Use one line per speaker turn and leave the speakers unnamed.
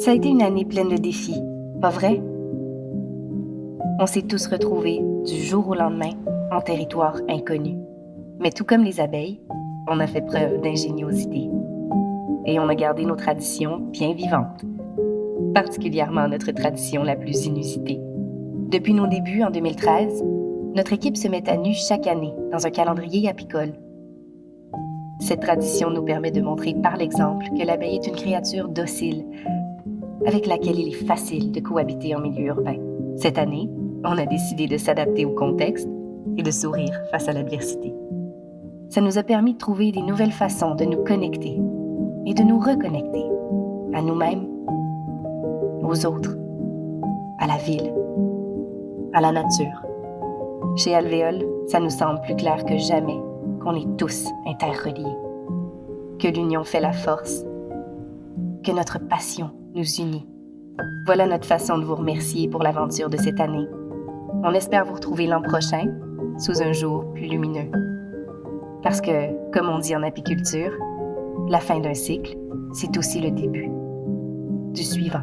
Ça a été une année pleine de défis, pas vrai? On s'est tous retrouvés du jour au lendemain en territoire inconnu. Mais tout comme les abeilles, on a fait preuve d'ingéniosité. Et on a gardé nos traditions bien vivantes, particulièrement notre tradition la plus inusitée. Depuis nos débuts en 2013, notre équipe se met à nu chaque année dans un calendrier apicole. Cette tradition nous permet de montrer par l'exemple que l'abeille est une créature docile, avec laquelle il est facile de cohabiter en milieu urbain. Cette année, on a décidé de s'adapter au contexte et de sourire face à l'adversité. Ça nous a permis de trouver des nouvelles façons de nous connecter et de nous reconnecter à nous-mêmes, aux autres, à la ville, à la nature. Chez Alvéole, ça nous semble plus clair que jamais qu'on est tous interreliés, que l'union fait la force, que notre passion nous unit. Voilà notre façon de vous remercier pour l'aventure de cette année. On espère vous retrouver l'an prochain sous un jour plus lumineux. Parce que, comme on dit en apiculture, la fin d'un cycle, c'est aussi le début du suivant.